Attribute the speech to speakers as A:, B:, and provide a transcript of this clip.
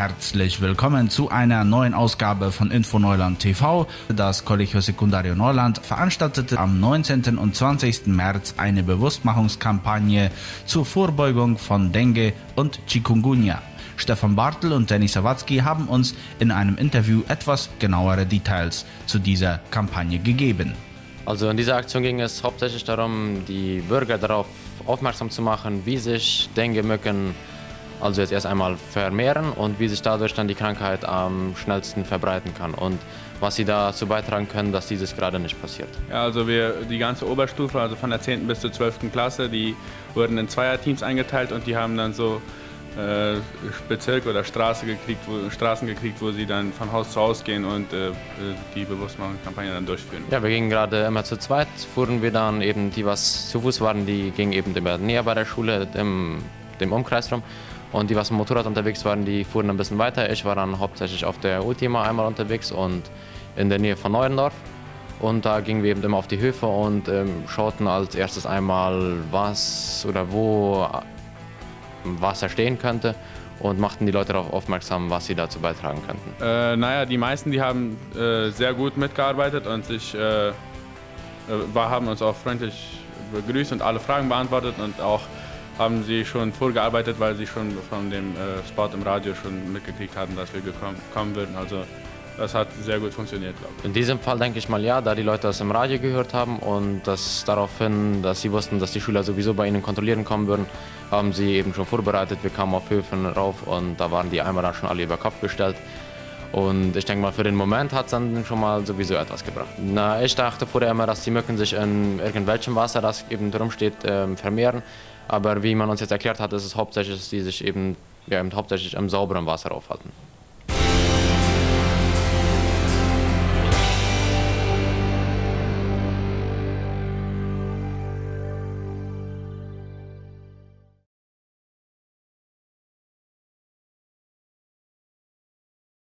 A: Herzlich willkommen zu einer neuen Ausgabe von Info Neuland TV. Das Colegio Secundario Neuland veranstaltete am 19. und 20. März eine Bewusstmachungskampagne zur Vorbeugung von Dengue und Chikungunya. Stefan Bartel und Dennis Sawatzki haben uns in einem Interview etwas genauere Details zu dieser Kampagne gegeben.
B: Also in dieser Aktion ging es hauptsächlich darum, die Bürger darauf aufmerksam zu machen, wie sich Dengue-Mücken also jetzt erst einmal vermehren und wie sich dadurch dann die Krankheit am schnellsten verbreiten kann und was sie dazu beitragen können, dass dieses gerade nicht passiert.
C: Ja, also wir, die ganze Oberstufe, also von der 10. bis zur 12. Klasse, die wurden in Zweierteams eingeteilt und die haben dann so äh, Bezirk oder Straße gekriegt, wo, Straßen gekriegt, wo sie dann von Haus zu Haus gehen und äh, die Bewusstmachungskampagne dann durchführen.
B: Ja, wir gingen gerade immer zu zweit, fuhren wir dann eben, die was zu Fuß waren, die gingen eben immer näher bei der Schule, im, dem Umkreis rum und die, was mit dem Motorrad unterwegs waren, die fuhren ein bisschen weiter. Ich war dann hauptsächlich auf der Ultima einmal unterwegs und in der Nähe von Neuendorf. Und da gingen wir eben immer auf die Höfe und ähm, schauten als erstes einmal, was oder wo Wasser stehen könnte und machten die Leute darauf aufmerksam, was sie dazu beitragen könnten.
C: Äh, naja, die meisten, die haben äh, sehr gut mitgearbeitet und sich, äh, äh haben uns auch freundlich begrüßt und alle Fragen beantwortet und auch haben sie schon vorgearbeitet, weil sie schon von dem äh, Spot im Radio schon mitgekriegt hatten, dass wir kommen würden. Also das hat sehr gut funktioniert, glaube ich.
B: In diesem Fall denke ich mal ja, da die Leute das im Radio gehört haben und das daraufhin, dass sie wussten, dass die Schüler sowieso bei ihnen kontrollieren kommen würden, haben sie eben schon vorbereitet. Wir kamen auf Höfen rauf und da waren die Eimer dann schon alle über Kopf gestellt. Und ich denke mal, für den Moment hat es dann schon mal sowieso etwas gebracht. Na, ich dachte vorher immer, dass die Mücken sich in irgendwelchem Wasser, das eben drum steht, äh, vermehren. Aber wie man uns jetzt erklärt hat, ist es hauptsächlich, dass die sich eben, ja, hauptsächlich im sauberen Wasser aufhalten.